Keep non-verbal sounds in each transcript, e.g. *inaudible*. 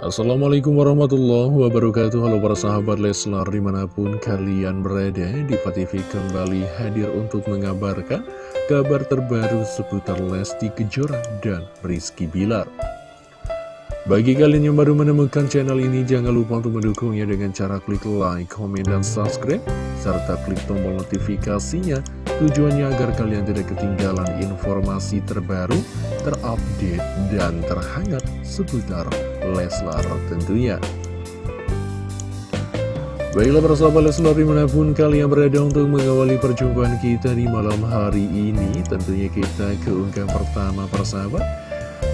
Assalamualaikum warahmatullahi wabarakatuh. Halo para sahabat Leslar di mana pun kalian berada Diva TV kembali hadir untuk mengabarkan kabar terbaru seputar Lesti Kejora dan Rizky Bilar. Bagi kalian yang baru menemukan channel ini, jangan lupa untuk mendukungnya dengan cara klik like, komen, dan subscribe, serta klik tombol notifikasinya, tujuannya agar kalian tidak ketinggalan informasi terbaru, terupdate, dan terhangat seputar Leslar tentunya. Baiklah para sahabat Leslar di mana pun kalian berada untuk mengawali perjumpaan kita di malam hari ini Tentunya kita keunggah pertama persahabat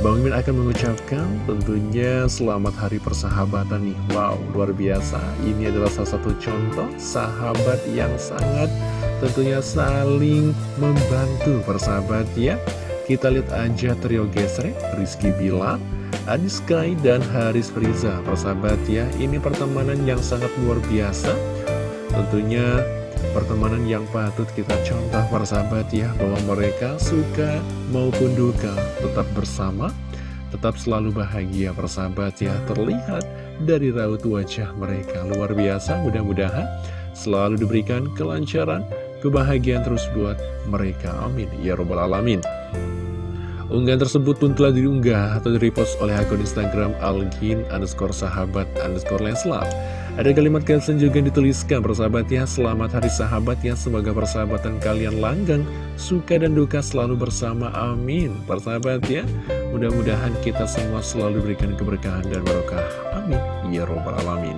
Bang Min akan mengucapkan tentunya selamat hari persahabatan nih. Wow, luar biasa. Ini adalah salah satu contoh sahabat yang sangat tentunya saling membantu persahabat ya. Kita lihat aja trio gesrek Rizky Bila, Adi Sky, dan Haris Friza persahabat ya Ini pertemanan yang sangat luar biasa. Tentunya pertemanan yang patut kita contoh para sahabat ya bahwa mereka suka maupun duka tetap bersama tetap selalu bahagia persahabat ya. Terlihat dari raut wajah mereka luar biasa. Mudah-mudahan selalu diberikan kelancaran kebahagiaan terus buat mereka. Amin. Ya robbal alamin Unggahan tersebut pun telah diunggah atau direpost oleh akun Instagram Algin underscore sahabat underscore Leslar. Ada kalimat caption juga yang dituliskan persahabat ya Selamat hari sahabat ya Semoga persahabatan kalian langgeng Suka dan duka selalu bersama. Amin. Persahabat ya Mudah-mudahan kita semua selalu diberikan keberkahan dan barokah. Amin. Ya Robbal Alamin.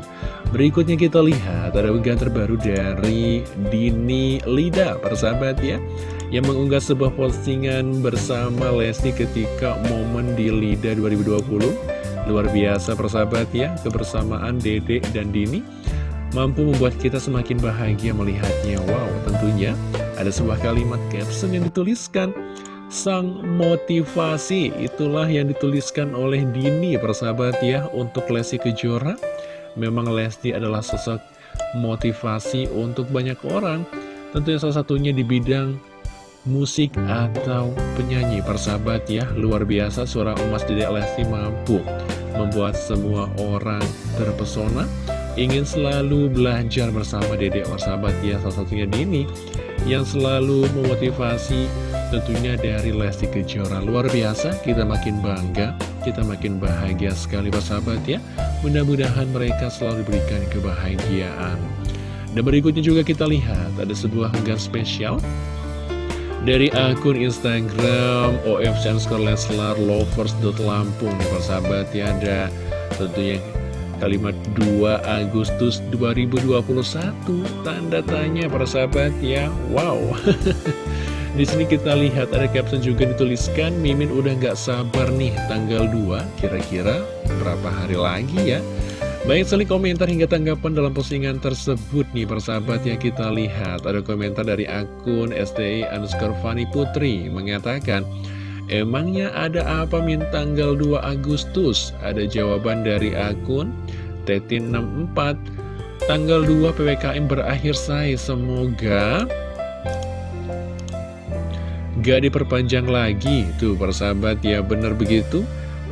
Berikutnya kita lihat Ada unggahan terbaru dari Dini Lida. Persahabat ya Yang mengunggah sebuah postingan bersama Lesti ketika momen di Lida 2020 Luar biasa persahabat ya, kebersamaan Dede dan Dini mampu membuat kita semakin bahagia melihatnya. Wow, tentunya ada sebuah kalimat caption yang dituliskan. Sang motivasi itulah yang dituliskan oleh Dini persahabat ya untuk Lesti Kejora. Memang Lesti adalah sosok motivasi untuk banyak orang. Tentunya salah satunya di bidang musik atau penyanyi. Persahabat ya Luar biasa suara emas Dedek Lesti mampu membuat semua orang terpesona. Ingin selalu belajar bersama dedek sahabat ya salah satunya Dini yang selalu memotivasi tentunya dari Lesti Kejora. Luar biasa kita makin bangga kita makin bahagia sekali sahabat ya. Mudah-mudahan mereka selalu diberikan kebahagiaan. Dan berikutnya juga kita lihat ada sebuah unggahan spesial dari akun Instagram Lovers.lampung nih persahabat ya ada tentunya kalimat 2 Agustus 2021 tanda tanya persahabat ya. Wow. *laughs* Di sini kita lihat ada caption juga dituliskan Mimin udah nggak sabar nih tanggal 2 kira-kira berapa hari lagi ya Baik sekali komentar hingga tanggapan dalam postingan tersebut nih persahabat yang kita lihat. Ada komentar dari akun STI underscore Fani Putri mengatakan Emangnya ada apa min tanggal 2 Agustus? Ada jawaban dari akun Tetin64 Tanggal 2 PPKM berakhir say. Semoga Gak diperpanjang lagi. Tuh persahabat ya bener begitu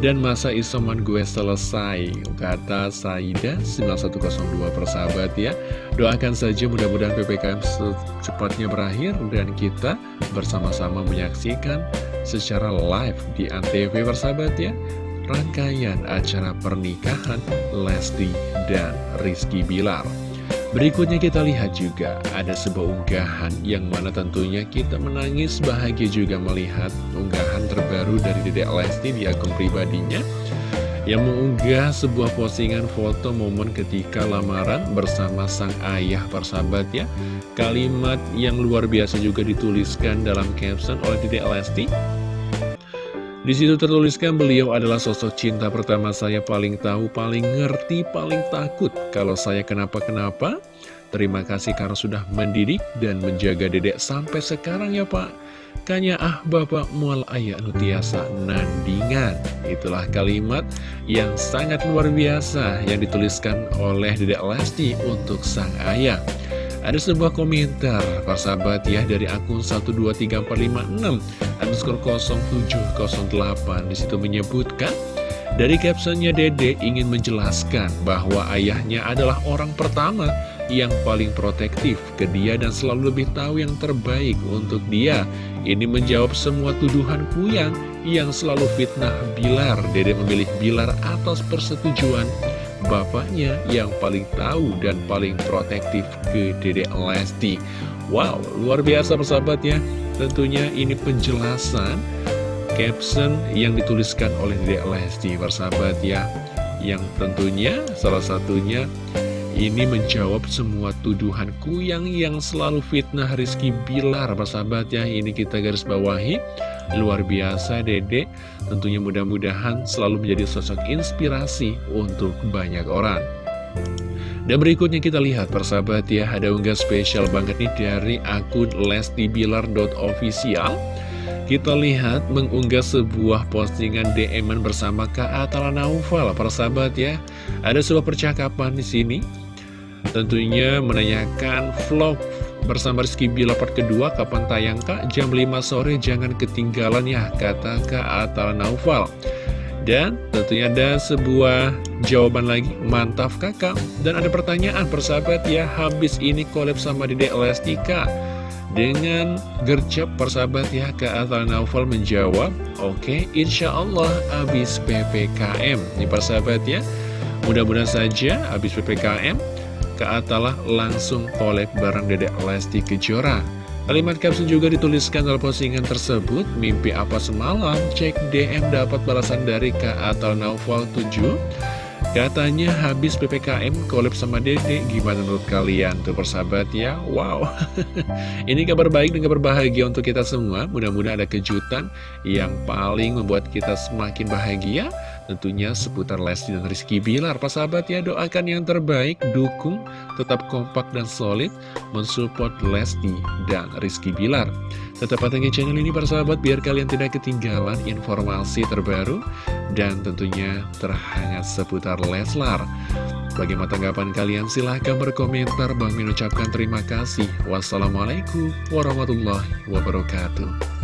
dan masa isoman gue selesai Kata Saida 9102 persahabat ya. Doakan saja mudah-mudahan PPKM secepatnya berakhir Dan kita bersama-sama menyaksikan secara live di Antv persahabat ya Rangkaian acara pernikahan Lesti dan Rizky Bilar Berikutnya kita lihat juga ada sebuah unggahan yang mana tentunya kita menangis bahagia juga melihat unggahan terbaru dari Dedek Lesti di akun pribadinya yang mengunggah sebuah postingan foto momen ketika lamaran bersama sang ayah persahabat ya. Kalimat yang luar biasa juga dituliskan dalam caption oleh Dedek Lesti di situ tertuliskan beliau adalah sosok cinta pertama saya paling tahu, paling ngerti, paling takut kalau saya kenapa-kenapa. Terima kasih karena sudah mendidik dan menjaga dedek sampai sekarang ya pak. Kanya ah bapak mual ayah nutiasa nandingan. Itulah kalimat yang sangat luar biasa yang dituliskan oleh dedek Lesti untuk sang ayah. Ada sebuah komentar, Pak sahabat ya, dari akun 123456 underscore 0708 Di situ menyebutkan, Dari captionnya Dede ingin menjelaskan bahwa ayahnya adalah orang pertama yang paling protektif ke dia dan selalu lebih tahu yang terbaik untuk dia. Ini menjawab semua tuduhan Kuyang yang selalu fitnah Bilar. Dede memilih Bilar atas persetujuan bapaknya yang paling tahu dan paling protektif ke Dede Lesti. Wow, luar biasa persahabat ya. Tentunya ini penjelasan caption yang dituliskan oleh Dede Lesti persahabat ya yang tentunya salah satunya ini menjawab semua tuduhan Kuyang yang selalu fitnah Rizky Bilar persahabat ya ini kita garis bawahi luar biasa Dede tentunya mudah-mudahan selalu menjadi sosok inspirasi untuk banyak orang dan berikutnya kita lihat persahabat ya ada unggah spesial banget nih dari akun lestibilar.official kita lihat mengunggah sebuah postingan DM bersama Kak Atala Naufal, para sahabat ya. Ada sebuah percakapan di sini. Tentunya menanyakan vlog bersama Rizky Bila part kedua kapan tayang Kak? Jam 5 sore jangan ketinggalan ya, kata Kak Atala Naufal. Dan tentunya ada sebuah jawaban lagi, mantap kakak. Dan ada pertanyaan persahabat ya, habis ini collab sama Dede Lesti Kak. Dengan gercep persahabat ya Kak Atal Naufal menjawab Oke insya Allah abis PPKM Ini persahabat ya Mudah-mudahan saja abis PPKM Kak Atalah langsung kolek bareng Dedek Lesti Kejora. Kalimat caption juga dituliskan dalam postingan tersebut Mimpi apa semalam? Cek DM dapat balasan dari Kak Atal Naufal 7 Katanya habis PPKM kolab sama Dede Gimana menurut kalian? Tuh persahabat ya. Wow. *laughs* Ini kabar baik dan kabar bahagia untuk kita semua. Mudah-mudahan ada kejutan Yang paling membuat kita semakin bahagia Tentunya seputar Lesti dan Rizky Bilar Persahabat ya doakan yang terbaik Dukung tetap kompak dan solid Mensupport Lesti dan Rizky Bilar Tetap pantengin channel ini persahabat Biar kalian tidak ketinggalan informasi terbaru Dan tentunya terhangat seputar Leslar. Bagaimana tanggapan kalian? Silahkan berkomentar. Bang Min ucapkan terima kasih. Wassalamualaikum warahmatullahi wabarakatuh.